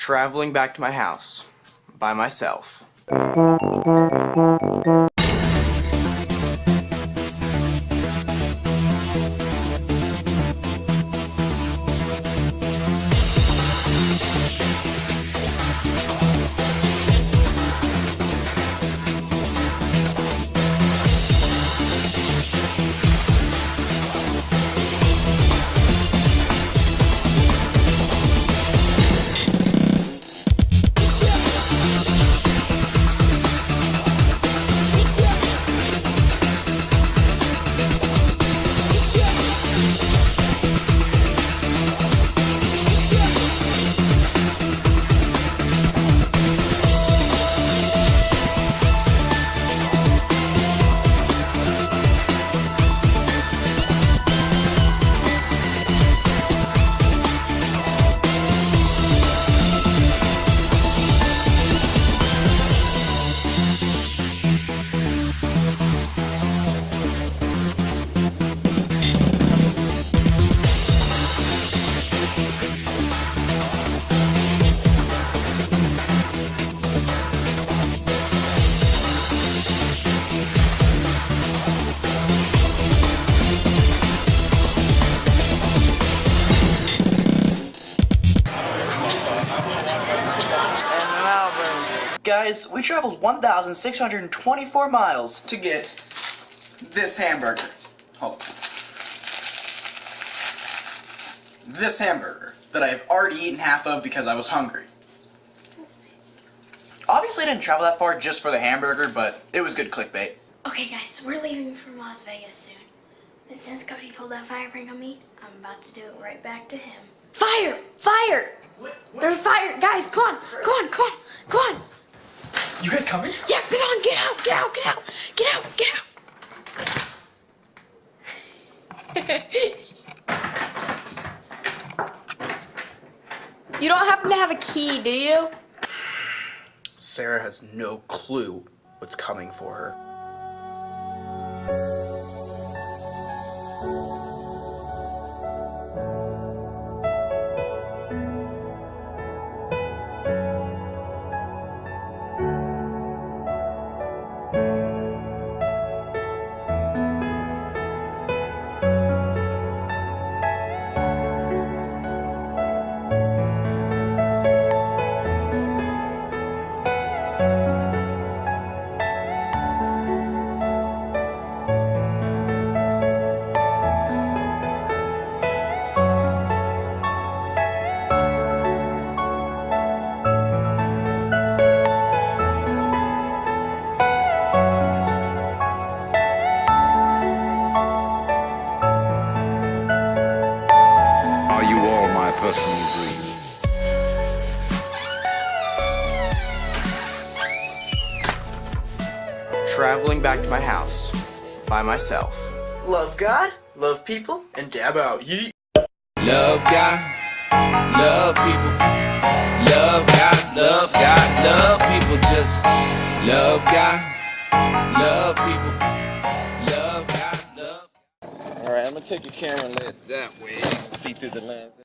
traveling back to my house by myself. Guys, we traveled 1,624 miles to get this hamburger. Oh. This hamburger that I have already eaten half of because I was hungry. Obviously I didn't travel that far just for the hamburger, but it was good clickbait. Okay guys, we're leaving from Las Vegas soon. And since Cody pulled that fire prank on me, I'm about to do it right back to him. Fire! Fire! What? There's fire! Guys, come on! Come on, come on, come on! You guys coming? Yeah, get on, get out, get out, get out, get out, get out. you don't happen to have a key, do you? Sarah has no clue what's coming for her. Traveling back to my house by myself. Love God, love people, and dab out. Yeet. Love God, love people. Love God, love God, love people. Just love God, love people. Love God, love. All right, I'm gonna take your camera and lay it that way. You can see through the lens.